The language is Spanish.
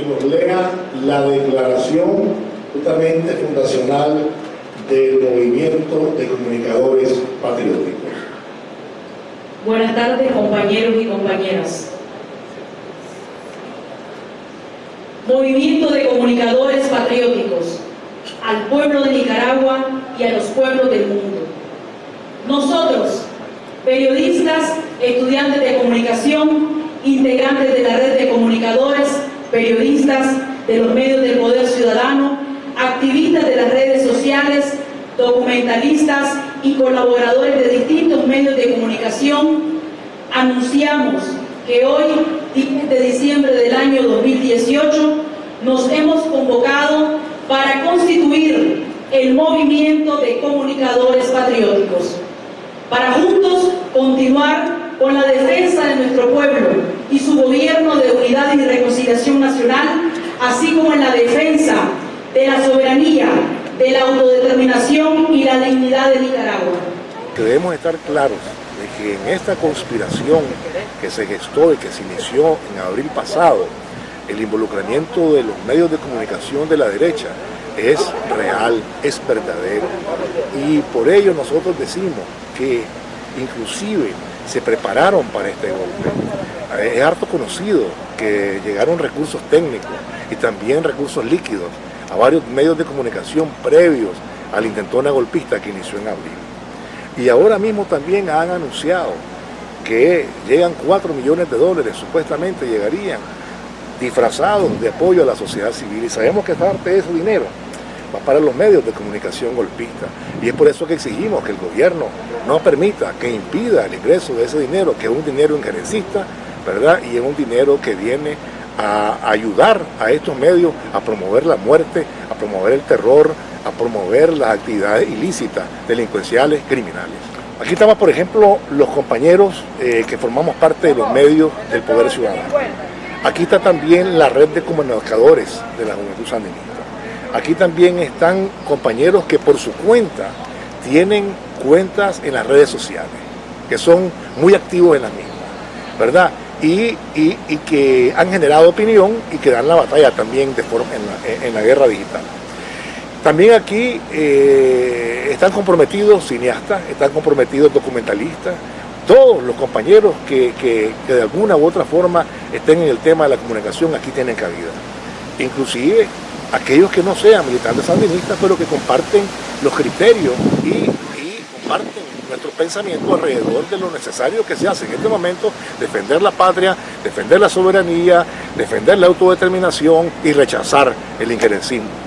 nos lea la declaración justamente fundacional del movimiento de comunicadores patrióticos. Buenas tardes compañeros y compañeras. Movimiento de comunicadores patrióticos, al pueblo de Nicaragua y a los pueblos del mundo. Nosotros, periodistas, estudiantes de comunicación, integrantes de la red de comunicadores, periodistas de los medios del poder ciudadano, activistas de las redes sociales, documentalistas y colaboradores de distintos medios de comunicación, anunciamos que hoy, 10 de diciembre del año 2018, nos hemos convocado para constituir el movimiento de comunicadores patrióticos, para juntos continuar con la defensa de nuestro pueblo y su gobierno de unidad y reconciliación nacional, así como en la defensa de la soberanía, de la autodeterminación y la dignidad de Nicaragua. Debemos estar claros de que en esta conspiración que se gestó y que se inició en abril pasado, el involucramiento de los medios de comunicación de la derecha es real, es verdadero. Y por ello nosotros decimos que inclusive se prepararon para este golpe. Es harto conocido que llegaron recursos técnicos y también recursos líquidos a varios medios de comunicación previos al intentona golpista que inició en abril. Y ahora mismo también han anunciado que llegan 4 millones de dólares, supuestamente llegarían, disfrazados de apoyo a la sociedad civil. Y sabemos que parte de ese dinero va para los medios de comunicación golpista. Y es por eso que exigimos que el gobierno no permita, que impida el ingreso de ese dinero, que es un dinero injerencista, ¿verdad? Y es un dinero que viene a ayudar a estos medios a promover la muerte, a promover el terror, a promover las actividades ilícitas, delincuenciales, criminales. Aquí estamos, por ejemplo, los compañeros eh, que formamos parte de los medios del Poder Ciudadano. Aquí está también la red de comunicadores de la Juventud Sandinista. Aquí también están compañeros que por su cuenta tienen cuentas en las redes sociales, que son muy activos en las mismas, ¿verdad? Y, que han generado opinión y que dan la batalla también de forma, en, la, guerra digital. También aquí eh, están comprometidos cineastas, están comprometidos documentalistas, todos los compañeros que, que, de alguna u otra forma estén en el tema de la comunicación aquí tienen cabida. Inclusive aquellos que no sean militantes sandinistas, pero que comparten los criterios y, y comparten nuestro pensamiento alrededor de lo necesario que se hace en este momento, defender la patria, defender la soberanía, defender la autodeterminación y rechazar el injerencismo.